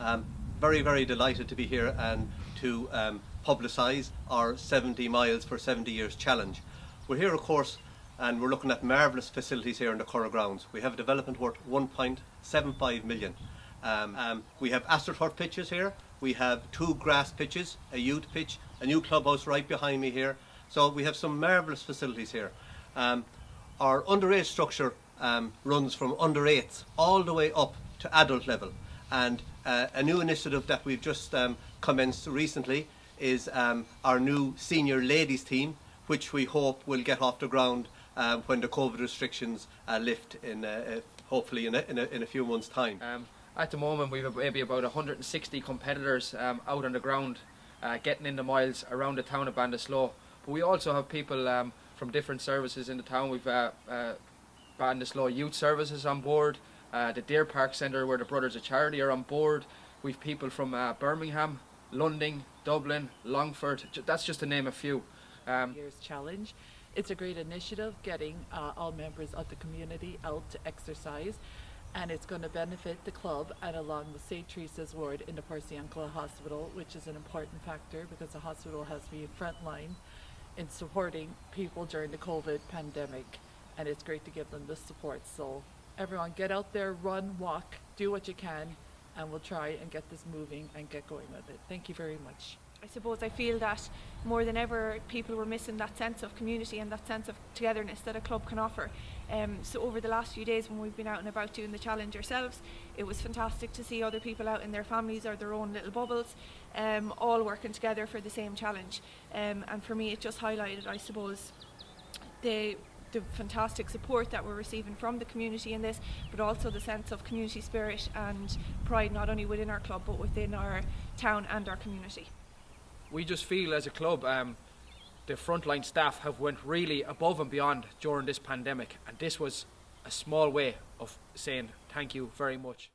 Um, very, very delighted to be here and to um, publicise our 70 miles for 70 years challenge. We're here, of course, and we're looking at marvellous facilities here in the Curragh grounds. We have a development worth 1.75 million. Um, um, we have AstroTurf pitches here. We have two grass pitches, a youth pitch, a new clubhouse right behind me here. So we have some marvellous facilities here. Um, our underage structure um, runs from under 8s all the way up to adult level. And uh, a new initiative that we've just um, commenced recently is um, our new senior ladies team, which we hope will get off the ground um, when the COVID restrictions uh, lift in uh, uh, hopefully in a, in, a, in a, few months' time. Um, at the moment, we've maybe about 160 competitors um, out on the ground, uh, getting in the miles around the town of Ballinasloe. But we also have people um, from different services in the town. We've uh, Youth Services on board, uh, the Deer Park Centre where the Brothers of Charity are on board. We've people from uh, Birmingham, London, Dublin, Longford. That's just to name a few. Um, year's challenge. It's a great initiative getting uh, all members of the community out to exercise and it's going to benefit the club and along with St. Teresa's ward in the Portiuncula Hospital, which is an important factor because the hospital has been frontline in supporting people during the COVID pandemic and it's great to give them the support. So everyone get out there, run, walk, do what you can and we'll try and get this moving and get going with it. Thank you very much. I suppose I feel that more than ever people were missing that sense of community and that sense of togetherness that a club can offer. Um, so over the last few days when we've been out and about doing the challenge ourselves, it was fantastic to see other people out in their families or their own little bubbles, um, all working together for the same challenge. Um, and for me it just highlighted, I suppose, the the fantastic support that we're receiving from the community in this, but also the sense of community spirit and pride not only within our club but within our town and our community we just feel as a club um, the frontline staff have went really above and beyond during this pandemic and this was a small way of saying thank you very much.